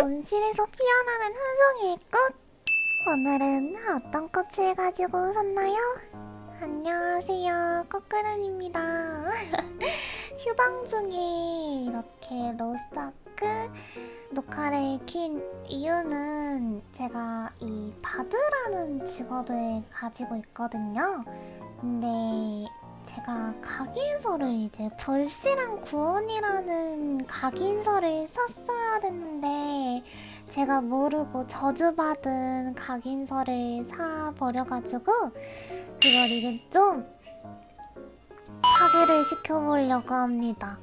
온실에서 피어나는 hun송이의 꽃 오늘은 어떤 꽃을 가지고 오셨나요? 안녕하세요. 꽃그른입니다. 휴방 중에 이렇게 로스타크 녹화를 킨 이유는 제가 이 바드라는 직업을 가지고 있거든요 근데 제가 각인서를 이제 절실한 구원이라는 각인서를 썼어야 됐는데 제가 모르고 저주받은 각인서를 사버려가지고 그걸 이제 좀 파괴를 시켜보려고 합니다.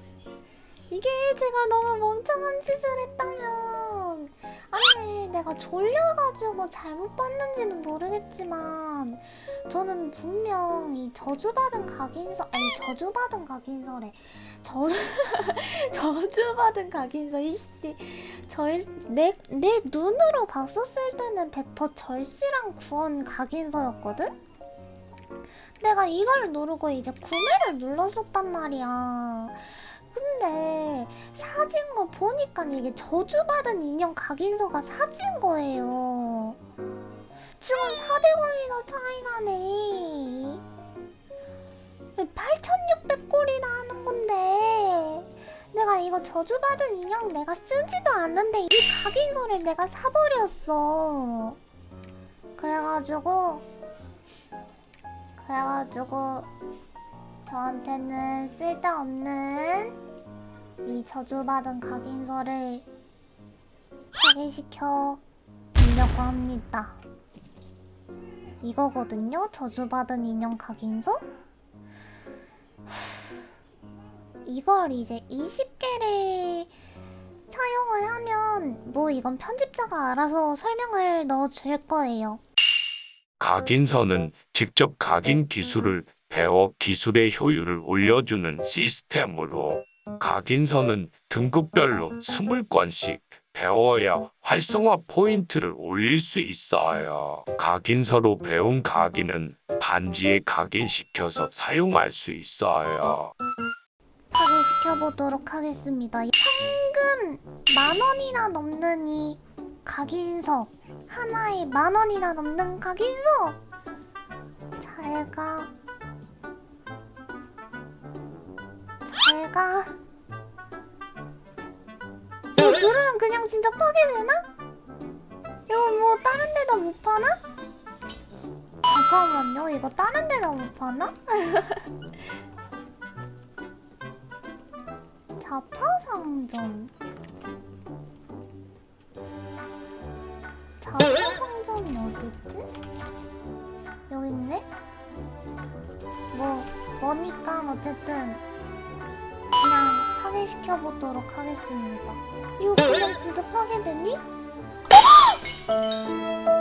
이게 제가 너무 멍청한 짓을 했다면 아니 내가 졸려가지고 잘못 봤는지는 모르겠지만 저는 분명 이 저주받은 각인서 아니 저주받은 각인서래 저 저주받은 각인서 이씨 절내내 내 눈으로 봤었을 때는 100% 절실한 구원 각인서였거든. 내가 이걸 누르고 이제 구매를 눌렀었단 말이야. 근데 사진 거 보니까 이게 저주받은 인형 각인서가 사진 거예요. 지금 400원이나 차이 나네. 8,600골이나 하는 건데 내가 이거 저주받은 인형 내가 쓰지도 않는데 이 각인서를 내가 사버렸어. 그래가지고 그래가지고 저한테는 쓸데없는 이 저주받은 각인서를 파괴시켜 주려고 합니다. 이거거든요? 저주받은 인형 각인서? 이걸 이제 20개를 사용을 하면 뭐 이건 편집자가 알아서 설명을 넣어줄 거예요. 각인서는 직접 각인 기술을 배워 기술의 효율을 올려주는 시스템으로 각인서는 등급별로 20건씩 배워야 활성화 포인트를 올릴 수 있어요. 각인서로 배운 각인은 반지에 각인시켜서 사용할 수 있어요. 파괴시켜보도록 하겠습니다. 현금 만 원이나 넘는 이 각인서 하나에 만 원이나 넘는 각인서 잘가 잘가 이거 누르면 그냥 진짜 파괴되나? 이거 뭐 다른 데다 못 파나? 잠깐만요 이거 다른 데다 못 파나? 자파상점 자파상점이 어딨지? 여기 있네? 뭐 뭐니까 어쨌든 파괴시켜보도록 하겠습니다 이거 그냥 진짜 파괴되니?